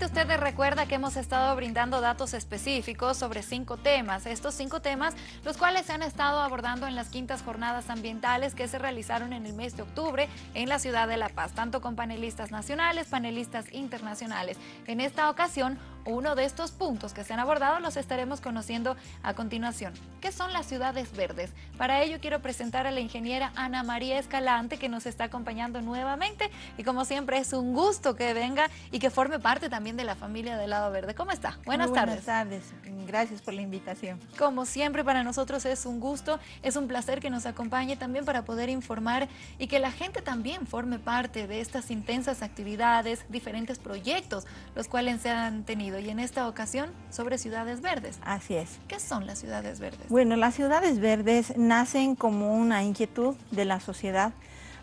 Seguramente usted recuerda que hemos estado brindando datos específicos sobre cinco temas. Estos cinco temas, los cuales se han estado abordando en las quintas jornadas ambientales que se realizaron en el mes de octubre en la ciudad de La Paz, tanto con panelistas nacionales, panelistas internacionales. En esta ocasión, uno de estos puntos que se han abordado los estaremos conociendo a continuación. ¿Qué son las ciudades verdes? Para ello quiero presentar a la ingeniera Ana María Escalante que nos está acompañando nuevamente y como siempre es un gusto que venga y que forme parte también de la familia del Lado Verde. ¿Cómo está? Buenas tardes. Buenas tardes. Gracias por la invitación. Como siempre para nosotros es un gusto, es un placer que nos acompañe también para poder informar y que la gente también forme parte de estas intensas actividades, diferentes proyectos, los cuales se han tenido y en esta ocasión sobre ciudades verdes. Así es. ¿Qué son las ciudades verdes? Bueno, las ciudades verdes nacen como una inquietud de la sociedad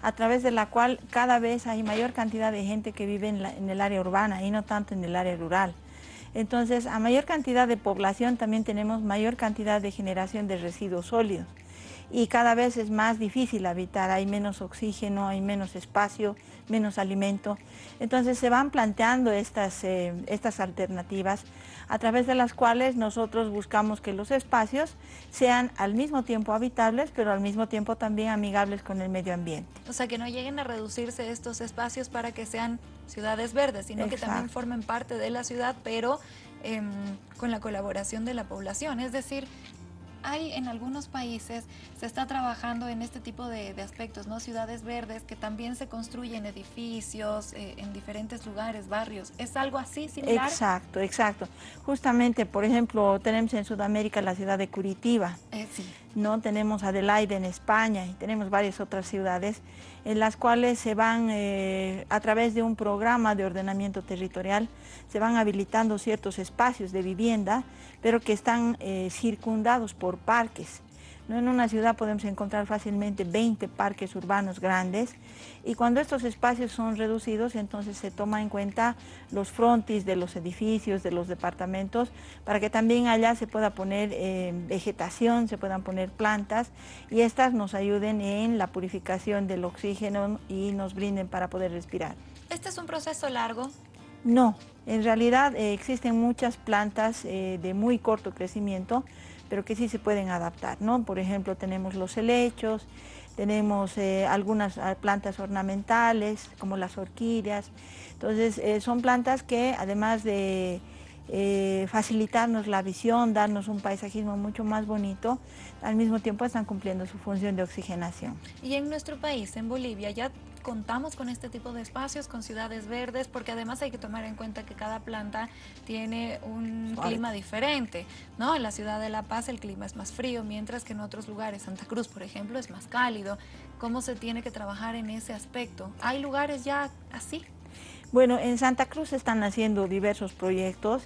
a través de la cual cada vez hay mayor cantidad de gente que vive en, en el área urbana y no tanto en el área rural. Entonces, a mayor cantidad de población también tenemos mayor cantidad de generación de residuos sólidos y cada vez es más difícil habitar, hay menos oxígeno, hay menos espacio, menos alimento. Entonces se van planteando estas, eh, estas alternativas a través de las cuales nosotros buscamos que los espacios sean al mismo tiempo habitables, pero al mismo tiempo también amigables con el medio ambiente. O sea, que no lleguen a reducirse estos espacios para que sean ciudades verdes, sino que también formen parte de la ciudad, pero em, con la colaboración de la población. Es decir, hay en algunos países, se está trabajando en este tipo de, aspectos, ¿no? Ciudades verdes que también se construyen edificios eh, en diferentes lugares, barrios. ¿Es algo así similar? Exacto, exacto. Justamente, por ejemplo, tenemos en Sudamérica la ciudad de Curitiba. Eh, sí. ¿No? Tenemos Adelaide en España y tenemos varias otras ciudades en las cuales se van, eh, a través de un programa de ordenamiento territorial, se van habilitando ciertos espacios de vivienda, pero que están eh, circundados por parques. En una ciudad podemos encontrar fácilmente 20 parques urbanos grandes y cuando estos espacios son reducidos, entonces se toma en cuenta los frontis de los edificios, de los departamentos, para que también allá se pueda poner eh, vegetación, se puedan poner plantas y estas nos ayuden en la purificación del oxígeno y nos brinden para poder respirar. ¿Este es un proceso largo? No, en realidad eh, existen muchas plantas eh, de muy corto crecimiento, pero que sí se pueden adaptar, ¿no? Por ejemplo, tenemos los helechos, tenemos eh, algunas ah, plantas ornamentales, como las orquídeas. Entonces, eh, son plantas que además de eh, facilitarnos la visión, darnos un paisajismo mucho más bonito, al mismo tiempo están cumpliendo su función de oxigenación. Y en nuestro país, en Bolivia, ya contamos con este tipo de espacios, con ciudades verdes, porque además hay que tomar en cuenta que cada planta tiene un clima diferente, ¿no? En la ciudad de La Paz el clima es más frío, mientras que en otros lugares, Santa Cruz, por ejemplo, es más cálido. ¿Cómo se tiene que trabajar en ese aspecto? ¿Hay lugares ya así? Bueno, en Santa Cruz están haciendo diversos proyectos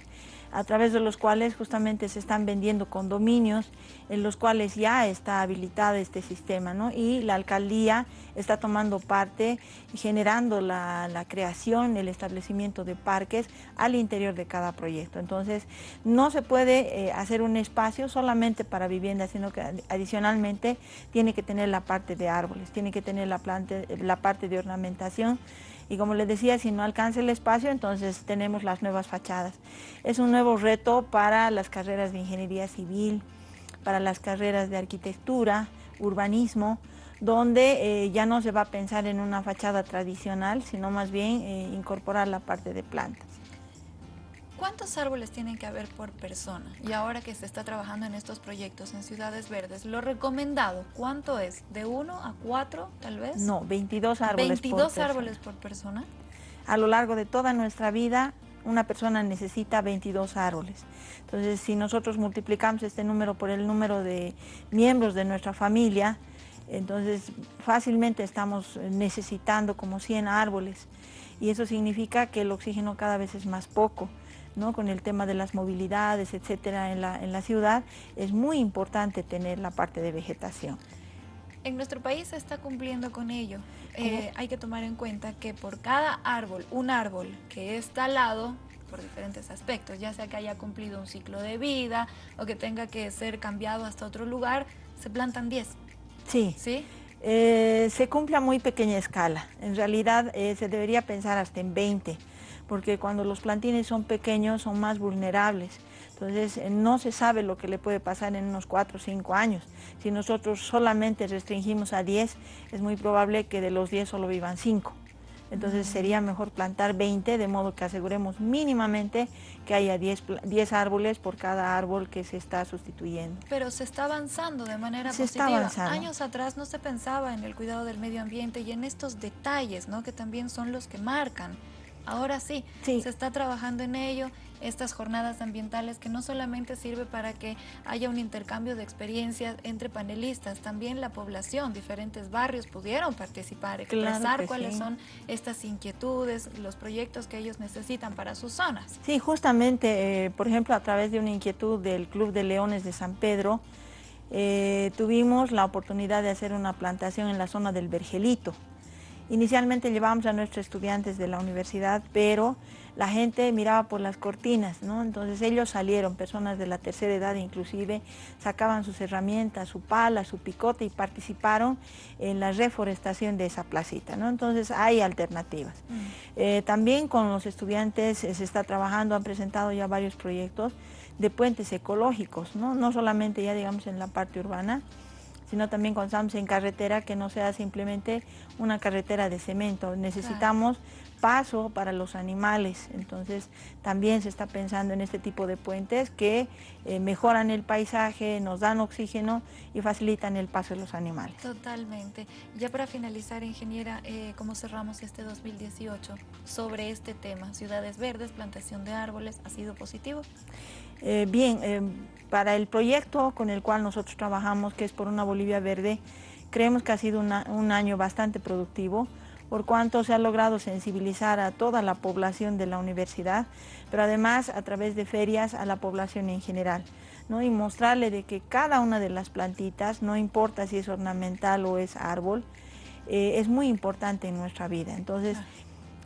a través de los cuales justamente se están vendiendo condominios en los cuales ya está habilitado este sistema ¿no? y la alcaldía está tomando parte generando la, creación, el establecimiento de parques al interior de cada proyecto. Entonces no se puede eh, hacer un espacio solamente para vivienda, sino que adicionalmente tiene que tener la parte de árboles, tiene que tener la parte de ornamentación y como les decía, si no alcanza el espacio, entonces tenemos las nuevas fachadas. Es un nuevo reto para las carreras de ingeniería civil, para las carreras de arquitectura, urbanismo, donde eh, ya no se va a pensar en una fachada tradicional, sino más bien eh, incorporar la parte de plantas. ¿Cuántos árboles tienen que haber por persona? Y ahora que se está trabajando en estos proyectos en ciudades verdes, lo recomendado, ¿cuánto es? ¿De uno a cuatro, tal vez? No, 22 árboles 22 árboles por persona. A lo largo de toda nuestra vida, una persona necesita 22 árboles. Entonces, si nosotros multiplicamos este número por el número de miembros de nuestra familia, entonces fácilmente estamos necesitando como 100 árboles. Y eso significa que el oxígeno cada vez es más poco con el tema de las movilidades, etcétera, en la, ciudad, es muy importante tener la parte de vegetación. En nuestro país se está cumpliendo con ello. Eh, hay que tomar en cuenta que por cada árbol, un árbol que es talado, por diferentes aspectos, ya sea que haya cumplido un ciclo de vida o que tenga que ser cambiado hasta otro lugar, se plantan 10. Sí. ¿Sí? Eh, se cumple a muy pequeña escala. En realidad eh, se debería pensar hasta en 20 porque cuando los plantines son pequeños son más vulnerables. Entonces eh, no se sabe lo que le puede pasar en unos 4 o 5 años. Si nosotros solamente restringimos a 10, es muy probable que de los 10 solo vivan 5. Entonces sería mejor plantar 20, de modo que aseguremos mínimamente que haya 10, 10 árboles por cada árbol que se está sustituyendo. Pero se está avanzando de manera se positiva. Está avanzando. Años atrás no se pensaba en el cuidado del medio ambiente y en estos detalles, ¿no? que también son los que marcan Ahora sí, se está trabajando en ello, estas jornadas ambientales que no solamente sirve para que haya un intercambio de experiencias entre panelistas, también la población, diferentes barrios pudieron participar, expresar cuáles son estas inquietudes, los proyectos que ellos necesitan para sus zonas. Sí, justamente, eh, por ejemplo, a través de una inquietud del Club de Leones de San Pedro, eh, tuvimos la oportunidad de hacer una plantación en la zona del Vergelito. Inicialmente llevábamos a nuestros estudiantes de la universidad, pero la gente miraba por las cortinas, ¿no? Entonces ellos salieron, personas de la tercera edad inclusive, sacaban sus herramientas, su pala, su picote y participaron en la reforestación de esa placita, ¿no? Entonces hay alternativas. Mm. Eh, también con los estudiantes eh, se está trabajando, han presentado ya varios proyectos de puentes ecológicos, ¿no? No solamente ya digamos en la parte urbana, sino también estamos en carretera, que no sea simplemente una carretera de cemento. Necesitamos paso para los animales, entonces también se está pensando en este tipo de puentes que eh, mejoran el paisaje, nos dan oxígeno y facilitan el paso de los animales. Totalmente. Ya para finalizar, ingeniera, eh, ¿cómo cerramos este 2018 sobre este tema? Ciudades verdes, plantación de árboles, ¿ha sido positivo? Eh, bien, para el proyecto con el cual nosotros trabajamos, que es por una Bolivia verde, creemos que ha sido un año bastante productivo, por cuanto se ha logrado sensibilizar a toda la población de la universidad, pero además a través de ferias a la población en general. ¿no? y mostrarle de que cada una de las plantitas, no importa si es ornamental o es árbol, eh, es muy importante en nuestra vida. Entonces,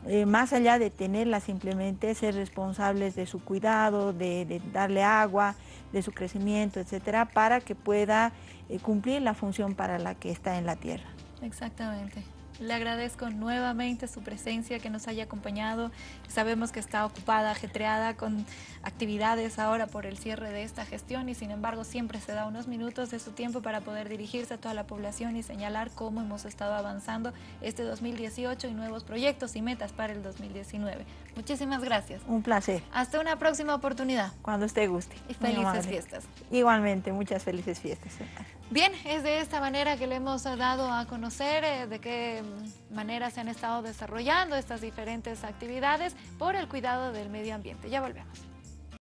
eh, más allá de tenerla simplemente, ser responsables de su cuidado, de, darle agua, de su crecimiento, etcétera, para que pueda eh, cumplir la función para la que está en la tierra. Exactamente. Le agradezco nuevamente su presencia, que nos haya acompañado. Sabemos que está ocupada, ajetreada con actividades ahora por el cierre de esta gestión y sin embargo siempre se da unos minutos de su tiempo para poder dirigirse a toda la población y señalar cómo hemos estado avanzando este 2018 y nuevos proyectos y metas para el 2019. Muchísimas gracias. Un placer. Hasta una próxima oportunidad. Cuando usted guste. Y felices fiestas. Igualmente, muchas felices fiestas. Bien, es de esta manera que le hemos dado a conocer eh, de qué manera se han estado desarrollando estas diferentes actividades por el cuidado del medio ambiente. Ya volvemos.